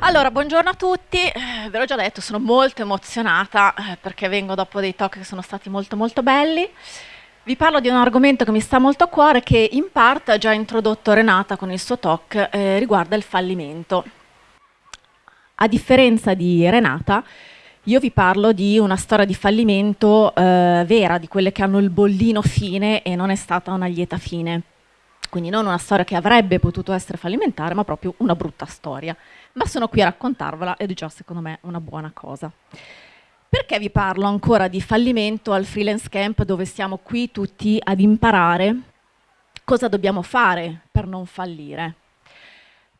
Allora, buongiorno a tutti, eh, ve l'ho già detto, sono molto emozionata eh, perché vengo dopo dei talk che sono stati molto molto belli. Vi parlo di un argomento che mi sta molto a cuore che in parte ha già introdotto Renata con il suo talk, eh, riguarda il fallimento. A differenza di Renata, io vi parlo di una storia di fallimento eh, vera, di quelle che hanno il bollino fine e non è stata una lieta fine. Quindi non una storia che avrebbe potuto essere fallimentare, ma proprio una brutta storia ma sono qui a raccontarvela ed è già secondo me una buona cosa. Perché vi parlo ancora di fallimento al freelance camp dove siamo qui tutti ad imparare cosa dobbiamo fare per non fallire?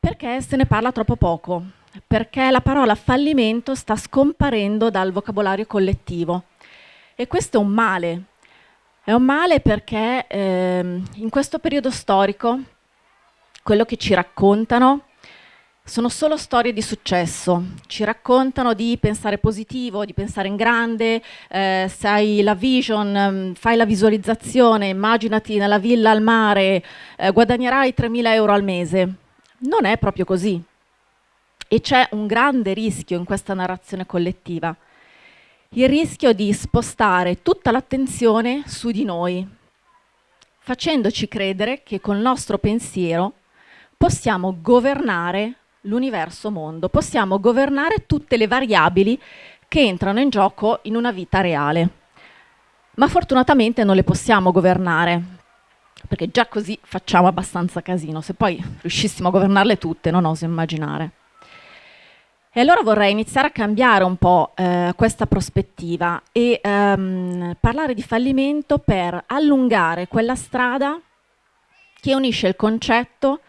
Perché se ne parla troppo poco, perché la parola fallimento sta scomparendo dal vocabolario collettivo e questo è un male. È un male perché eh, in questo periodo storico quello che ci raccontano sono solo storie di successo, ci raccontano di pensare positivo, di pensare in grande, eh, hai la vision, mm, fai la visualizzazione, immaginati nella villa al mare, eh, guadagnerai 3.000 euro al mese. Non è proprio così. E c'è un grande rischio in questa narrazione collettiva, il rischio di spostare tutta l'attenzione su di noi, facendoci credere che col nostro pensiero possiamo governare l'universo mondo, possiamo governare tutte le variabili che entrano in gioco in una vita reale. Ma fortunatamente non le possiamo governare, perché già così facciamo abbastanza casino. Se poi riuscissimo a governarle tutte, non oso immaginare. E allora vorrei iniziare a cambiare un po' eh, questa prospettiva e ehm, parlare di fallimento per allungare quella strada che unisce il concetto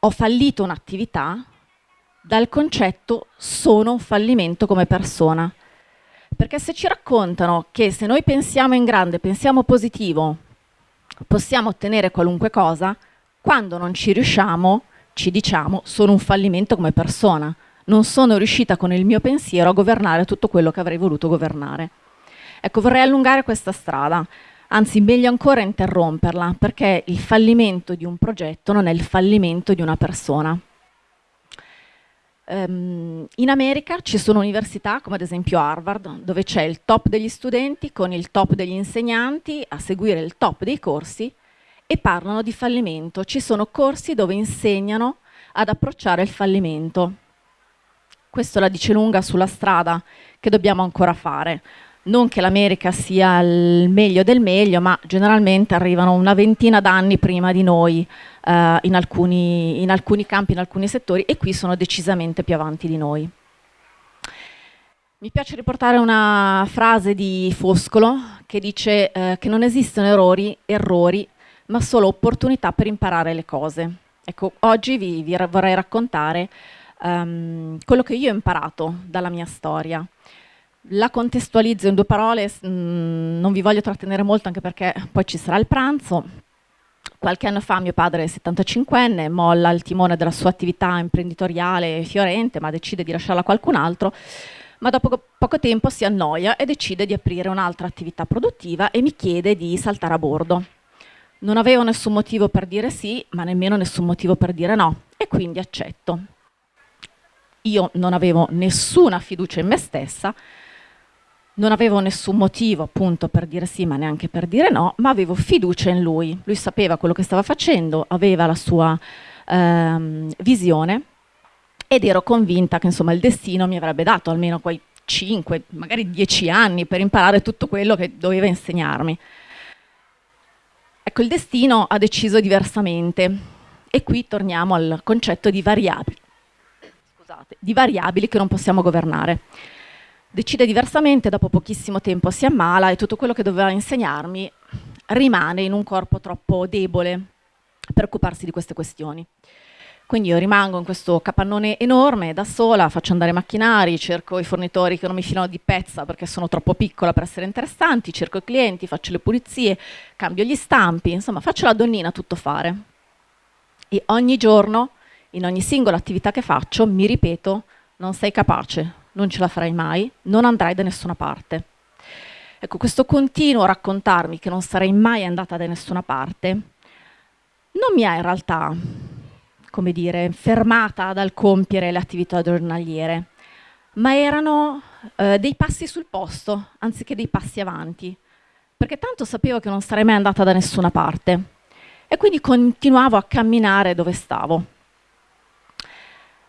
ho fallito un'attività dal concetto sono un fallimento come persona. Perché se ci raccontano che se noi pensiamo in grande, pensiamo positivo, possiamo ottenere qualunque cosa, quando non ci riusciamo ci diciamo sono un fallimento come persona, non sono riuscita con il mio pensiero a governare tutto quello che avrei voluto governare. Ecco, vorrei allungare questa strada, anzi meglio ancora interromperla, perché il fallimento di un progetto non è il fallimento di una persona. Um, in America ci sono università, come ad esempio Harvard, dove c'è il top degli studenti con il top degli insegnanti a seguire il top dei corsi e parlano di fallimento. Ci sono corsi dove insegnano ad approcciare il fallimento. Questo la dice lunga sulla strada che dobbiamo ancora fare non che l'America sia il meglio del meglio, ma generalmente arrivano una ventina d'anni prima di noi eh, in, alcuni, in alcuni campi, in alcuni settori e qui sono decisamente più avanti di noi. Mi piace riportare una frase di Foscolo che dice eh, che non esistono errori, errori, ma solo opportunità per imparare le cose. Ecco, oggi vi, vi vorrei raccontare um, quello che io ho imparato dalla mia storia. La contestualizzo in due parole, mh, mm, non vi voglio trattenere molto anche perché poi ci sarà il pranzo. Qualche anno fa mio padre è 75enne, molla il timone della sua attività imprenditoriale fiorente, ma decide di lasciarla a qualcun altro, ma dopo poco tempo si annoia e decide di aprire un'altra attività produttiva e mi chiede di saltare a bordo. Non avevo nessun motivo per dire sì, ma nemmeno nessun motivo per dire no, e quindi accetto. Io non avevo nessuna fiducia in me stessa, non avevo nessun motivo appunto per dire sì ma neanche per dire no, ma avevo fiducia in lui. Lui sapeva quello che stava facendo, aveva la sua ehm, visione ed ero convinta che insomma il destino mi avrebbe dato almeno quei 5, magari 10 anni per imparare tutto quello che doveva insegnarmi. Ecco, il destino ha deciso diversamente. E qui torniamo al concetto di variabili, Scusate, di variabili che non possiamo governare. Decide diversamente, dopo pochissimo tempo si ammala e tutto quello che doveva insegnarmi rimane in un corpo troppo debole per occuparsi di queste questioni. Quindi io rimango in questo capannone enorme da sola, faccio andare macchinari, cerco i fornitori che non mi filano di pezza perché sono troppo piccola per essere interessanti, cerco i clienti, faccio le pulizie, cambio gli stampi, insomma faccio la donnina tutto fare. E ogni giorno, in ogni singola attività che faccio, mi ripeto, non sei capace, non ce la farai mai, non andrai da nessuna parte. Ecco, questo continuo raccontarmi che non sarei mai andata da nessuna parte non mi ha in realtà come dire, fermata dal compiere le attività giornaliere, ma erano eh, dei passi sul posto, anziché dei passi avanti, perché tanto sapevo che non sarei mai andata da nessuna parte e quindi continuavo a camminare dove stavo.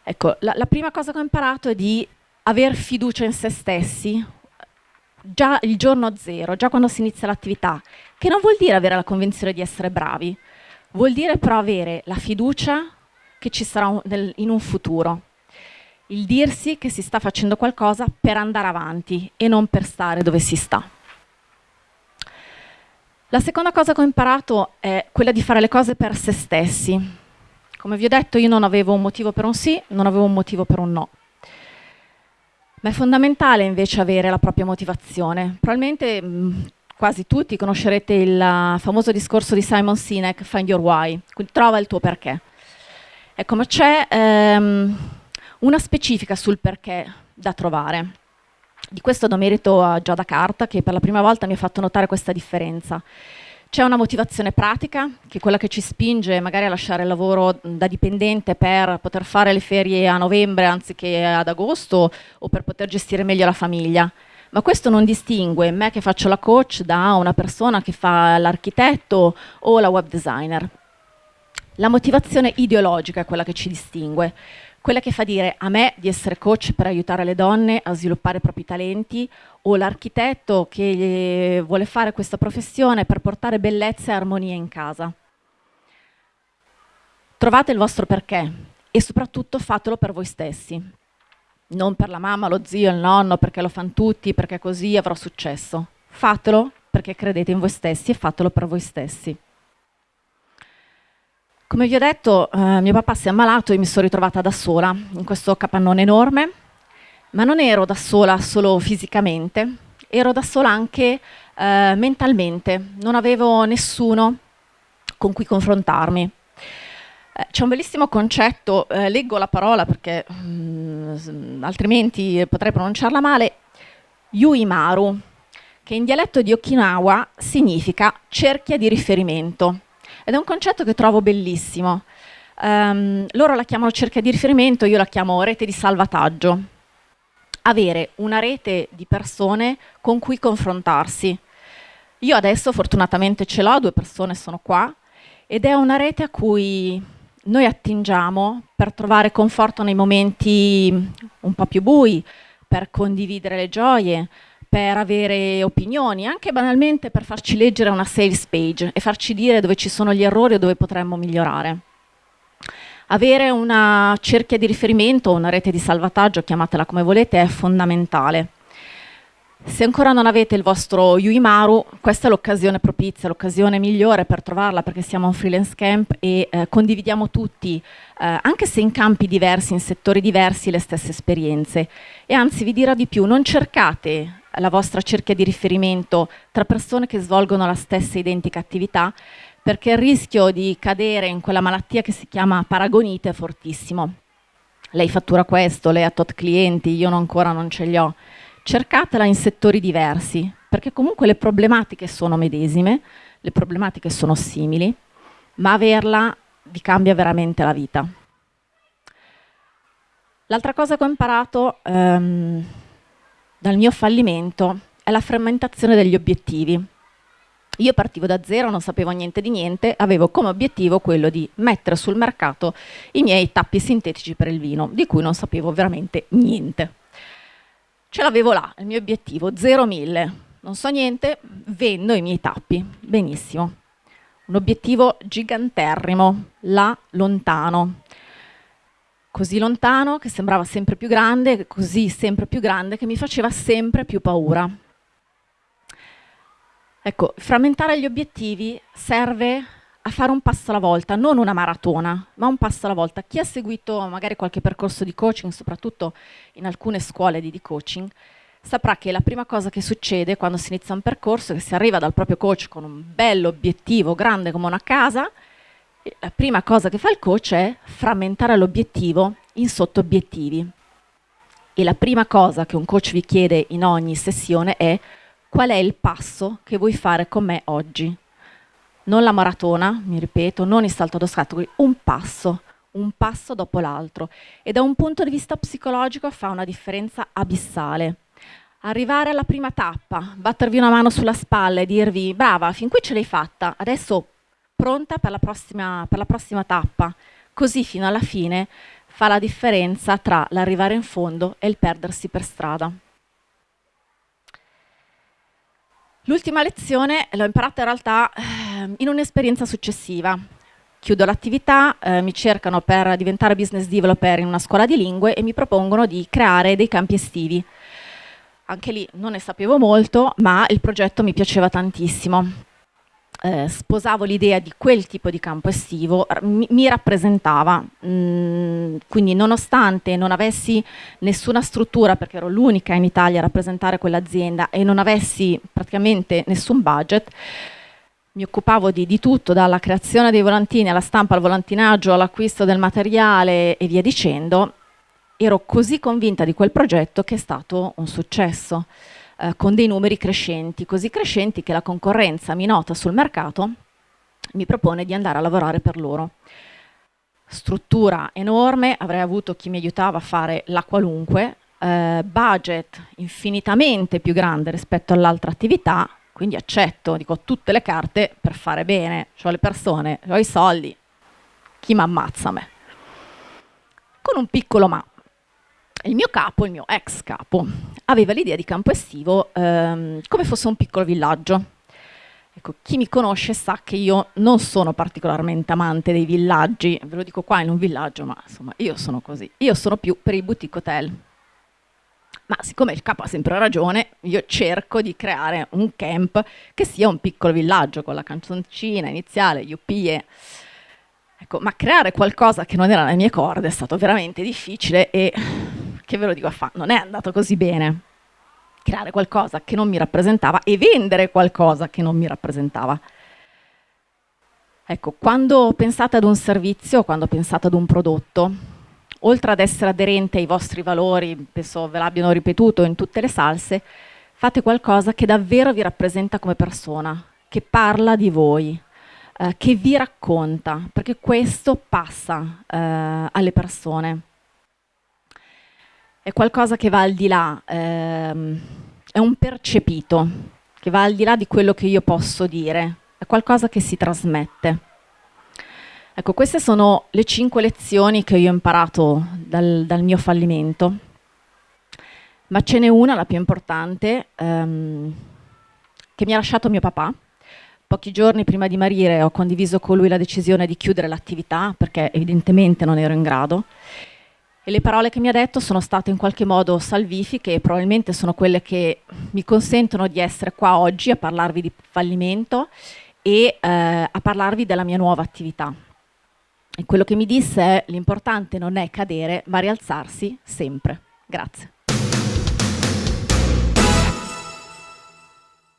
Ecco, la, la prima cosa che ho imparato è di aver fiducia in se stessi, già il giorno zero, già quando si inizia l'attività, che non vuol dire avere la convinzione di essere bravi, vuol dire però avere la fiducia che ci sarà un, nel, in un futuro. Il dirsi che si sta facendo qualcosa per andare avanti e non per stare dove si sta. La seconda cosa che ho imparato è quella di fare le cose per se stessi. Come vi ho detto, io non avevo un motivo per un sì, non avevo un motivo per un no. Ma è fondamentale invece avere la propria motivazione. Probabilmente mh, quasi tutti conoscerete il uh, famoso discorso di Simon Sinek, Find Your Why, trova il tuo perché. Ecco, ma c'è ehm, una specifica sul perché da trovare. Di questo do merito a Giada Carta che per la prima volta mi ha fatto notare questa differenza. C'è una motivazione pratica, che è quella che ci spinge magari a lasciare il lavoro da dipendente per poter fare le ferie a novembre anziché ad agosto o per poter gestire meglio la famiglia. Ma questo non distingue me che faccio la coach da una persona che fa l'architetto o la web designer. La motivazione ideologica è quella che ci distingue, quella che fa dire a me di essere coach per aiutare le donne a sviluppare i propri talenti o l'architetto che vuole fare questa professione per portare bellezza e armonia in casa. Trovate il vostro perché e soprattutto fatelo per voi stessi, non per la mamma, lo zio, il nonno, perché lo fanno tutti, perché così avrò successo. Fatelo perché credete in voi stessi e fatelo per voi stessi. Come vi ho detto, eh, mio papà si è ammalato e mi sono ritrovata da sola in questo capannone enorme, ma non ero da sola solo fisicamente, ero da sola anche eh, mentalmente, non avevo nessuno con cui confrontarmi. Eh, c'è un bellissimo concetto, eh, leggo la parola perché mh, mm, altrimenti potrei pronunciarla male, Yuimaru, che in dialetto di Okinawa significa cerchia di riferimento. Ed è un concetto che trovo bellissimo. Um, loro la chiamano cerchia di riferimento, io la chiamo rete di salvataggio. Avere una rete di persone con cui confrontarsi. Io adesso fortunatamente ce l'ho, due persone sono qua, ed è una rete a cui noi attingiamo per trovare conforto nei momenti un po' più bui, per condividere le gioie, per avere opinioni, anche banalmente per farci leggere una sales page e farci dire dove ci sono gli errori o dove potremmo migliorare. Avere una cerchia di riferimento o una rete di salvataggio, chiamatela come volete, è fondamentale. Se ancora non avete il vostro Yuimaru, questa è l'occasione propizia, l'occasione migliore per trovarla perché siamo un freelance camp e eh, condividiamo tutti, eh, anche se in campi diversi, in settori diversi, le stesse esperienze. E anzi vi dirò di più, non cercate la vostra cerchia di riferimento tra persone che svolgono la stessa identica attività, perché il rischio di cadere in quella malattia che si chiama paragonite è fortissimo. Lei fattura questo, lei ha tot clienti, io ancora non ce li ho. Cercatela in settori diversi, perché comunque le problematiche sono medesime, le problematiche sono simili, ma averla vi cambia veramente la vita. L'altra cosa che ho imparato um, dal mio fallimento è la frammentazione degli obiettivi. Io partivo da zero, non sapevo niente di niente, avevo come obiettivo quello di mettere sul mercato i miei tappi sintetici per il vino, di cui non sapevo veramente niente. Ce l'avevo là, il mio obiettivo, 0-1000. Non so niente, vendo i miei tappi. Benissimo. Un obiettivo giganterrimo, là lontano così lontano che sembrava sempre più grande, così sempre più grande che mi faceva sempre più paura. Ecco, frammentare gli obiettivi serve a fare un passo alla volta, non una maratona, ma un passo alla volta. Chi ha seguito magari qualche percorso di coaching, soprattutto in alcune scuole di, coaching, saprà che la prima cosa che succede quando si inizia un percorso è che si arriva dal proprio coach con un bello obiettivo grande come una casa la prima cosa che fa il coach è frammentare l'obiettivo in sottobiettivi. E la prima cosa che un coach vi chiede in ogni sessione è qual è il passo che vuoi fare con me oggi. Non la maratona, mi ripeto, non il salto ad ostacoli, un passo, un passo dopo l'altro e da un punto di vista psicologico fa una differenza abissale. Arrivare alla prima tappa, battervi una mano sulla spalla e dirvi brava, fin qui ce l'hai fatta, adesso pronta per la prossima, per la prossima tappa, così fino alla fine fa la differenza tra l'arrivare in fondo e il perdersi per strada. L'ultima lezione l'ho imparata in realtà eh, in un'esperienza successiva. Chiudo l'attività, eh, mi cercano per diventare business developer in una scuola di lingue e mi propongono di creare dei campi estivi. Anche lì non ne sapevo molto, ma il progetto mi piaceva tantissimo eh, sposavo l'idea di quel tipo di campo estivo, mi, mi rappresentava, mm, quindi nonostante non avessi nessuna struttura, perché ero l'unica in Italia a rappresentare quell'azienda e non avessi praticamente nessun budget, mi occupavo di, di, tutto, dalla creazione dei volantini alla stampa, al volantinaggio, all'acquisto del materiale e via dicendo, ero così convinta di quel progetto che è stato un successo eh, con dei numeri crescenti, così crescenti che la concorrenza mi nota sul mercato, mi propone di andare a lavorare per loro. Struttura enorme, avrei avuto chi mi aiutava a fare la qualunque, eh, budget infinitamente più grande rispetto all'altra attività, quindi accetto, dico tutte le carte per fare bene, ho le persone, ho i soldi, chi mi ammazza me? Con un piccolo ma, il mio capo, il mio ex capo, aveva l'idea di campo estivo ehm, come fosse un piccolo villaggio. Ecco, chi mi conosce sa che io non sono particolarmente amante dei villaggi, ve lo dico qua in un villaggio, ma insomma io sono così. Io sono più per i boutique hotel. Ma siccome il capo ha sempre ragione, io cerco di creare un camp che sia un piccolo villaggio con la canzoncina iniziale, Yuppie. Ecco, ma creare qualcosa che non era nelle mie corde è stato veramente difficile e che ve lo dico a fa, non è andato così bene. Creare qualcosa che non mi rappresentava e vendere qualcosa che non mi rappresentava. Ecco, quando pensate ad un servizio, quando pensate ad un prodotto, oltre ad essere aderente ai vostri valori, penso ve l'abbiano ripetuto in tutte le salse, fate qualcosa che davvero vi rappresenta come persona, che parla di voi, eh, che vi racconta, perché questo passa eh, alle persone è qualcosa che va al di là, ehm, è un percepito, che va al di là di quello che io posso dire, è qualcosa che si trasmette. Ecco, queste sono le cinque lezioni che io ho imparato dal, dal mio fallimento, ma ce n'è una, la più importante, ehm, che mi ha lasciato mio papà. Pochi giorni prima di morire ho condiviso con lui la decisione di chiudere l'attività perché evidentemente non ero in grado e le parole che mi ha detto sono state in qualche modo salvifiche e probabilmente sono quelle che mi consentono di essere qua oggi a parlarvi di fallimento e eh, a parlarvi della mia nuova attività. E quello che mi disse è l'importante non è cadere ma rialzarsi sempre. Grazie.